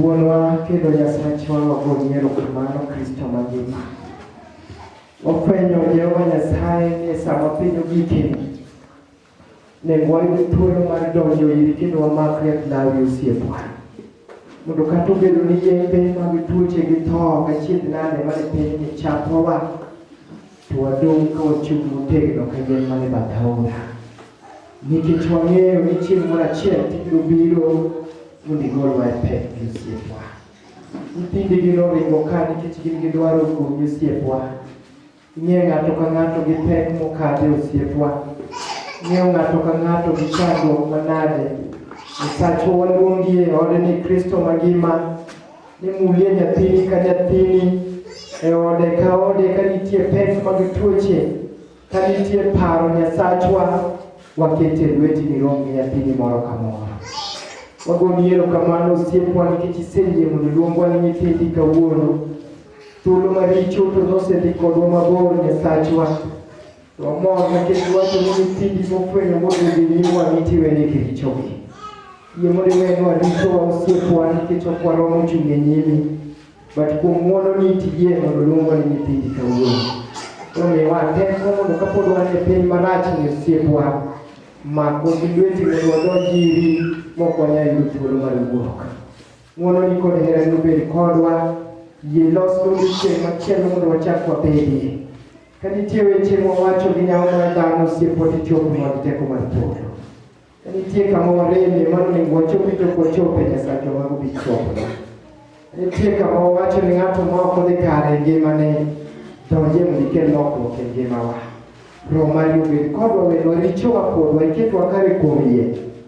Wuonwa kendo Nyasachwa wagoyi erokamano Kristo mangima. Wafwenyo Jehova Nyasaye ni e sama piny ogikeni, nego wayud thuolo mar donjo iri kendo wamak lep lawi osiepwa. Mondo kata obedo ni yembe mag tuoche gi tho kachidh nade mane pinyni chapowa, To wadong' ka wachung' motegno ka yien man e bath aora, nikech wang'eyo ni chieng' moro achiel to ibiro biro mondo igolwa e pek gi osiepwa. Nyithindigi noringo ka nikech gin gi dwaro kuomi osiepwa. Ing'eyo ng'ato ka ng'ato gi pek mokadhe osiepwa. Ing'eyo ng'ato ka ng'ato gi chandruok manade. Nyasachwa waluongi e ode ni Kristo mangima Nimulie nyathini ka nyathini e ode ka ode ka nitie pek mag tuoche, ka nitie paro Nyasachwa, wakete lweti ni rom gi nyathini moro ka moro. Wagoni yero kamano osiepwa nikech iseyie mondo luongwa ni nyithindi kawuono. Thuolo maricho to nosedhi kodwa mabor Nyasachwa. Wamor nikech wacho ni nyithindi mofwenyo mondo ginyuwa nitiwene richogi. Yie mondo iwenwa richowa osiepwa nikech ok waromo chung' e nyimi. But kuom ng'wono ni tiyie mondo luongo ni nyithindi kawuono. Omiwa teko mondo kapod wan e piny marach ni osiepwa mako gi lweti mondo wadonj iri mok wanyal yudo thuolo mar wuok. Ng'wono ni kod hera nobed kodwa. Yie losnwa chieng' machielo mondo wachak wabedie. Ka nitie weche mwawacho gi nyawo mar dhano, osiep wacho chopo mag teko mar polo. Ka nitie kama wareme, mano onego wachopi to kwachope Nyasachwa mago bi chopo. Nitie kama wawacho ni ng'ato ma ok odhi kare e ngimane donje mondo ikel lokruok e ngimawa. Roho mari obed kodwa wenwa richowa kodwa iketwa kare kuom yie.